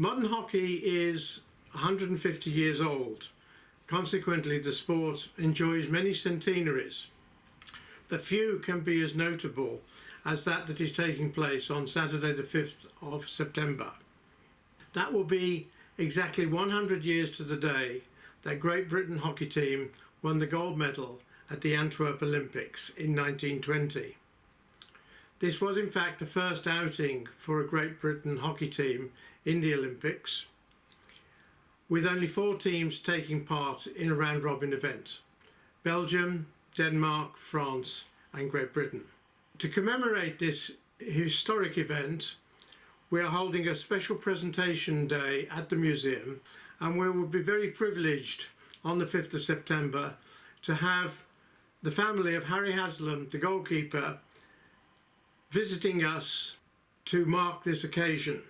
Modern hockey is 150 years old. Consequently, the sport enjoys many centenaries, but few can be as notable as that that is taking place on Saturday the 5th of September. That will be exactly 100 years to the day that Great Britain hockey team won the gold medal at the Antwerp Olympics in 1920. This was in fact the first outing for a Great Britain hockey team in the Olympics, with only four teams taking part in a round robin event. Belgium, Denmark, France and Great Britain. To commemorate this historic event, we are holding a special presentation day at the museum and we will be very privileged on the 5th of September to have the family of Harry Haslam, the goalkeeper, visiting us to mark this occasion.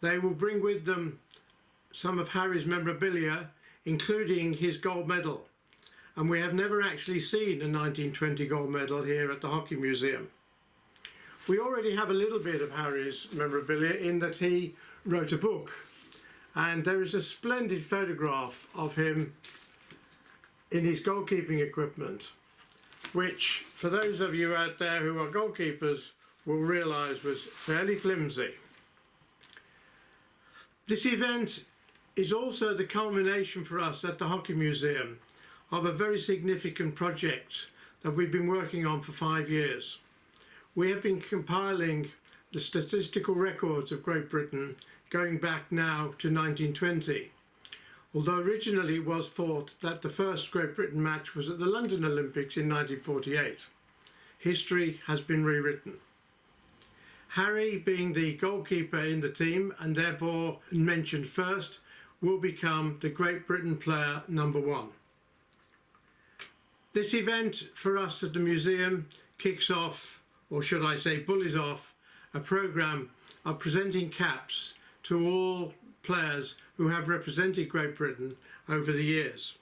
They will bring with them some of Harry's memorabilia, including his gold medal. And we have never actually seen a 1920 gold medal here at the Hockey Museum. We already have a little bit of Harry's memorabilia in that he wrote a book. And there is a splendid photograph of him in his goalkeeping equipment, which for those of you out there who are goalkeepers will realise was fairly flimsy. This event is also the culmination for us at the Hockey Museum of a very significant project that we've been working on for five years. We have been compiling the statistical records of Great Britain going back now to 1920 although originally it was thought that the first Great Britain match was at the London Olympics in 1948. History has been rewritten. Harry, being the goalkeeper in the team and therefore mentioned first, will become the Great Britain player number one. This event for us at the museum kicks off, or should I say bullies off, a programme of presenting caps to all players who have represented Great Britain over the years.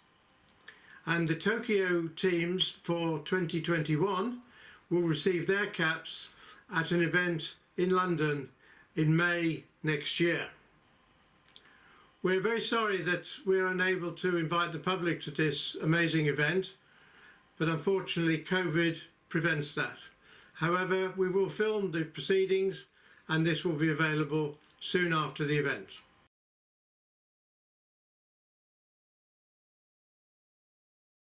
And the Tokyo teams for 2021 will receive their caps at an event in London in May next year. We're very sorry that we're unable to invite the public to this amazing event, but unfortunately COVID prevents that. However, we will film the proceedings and this will be available soon after the event.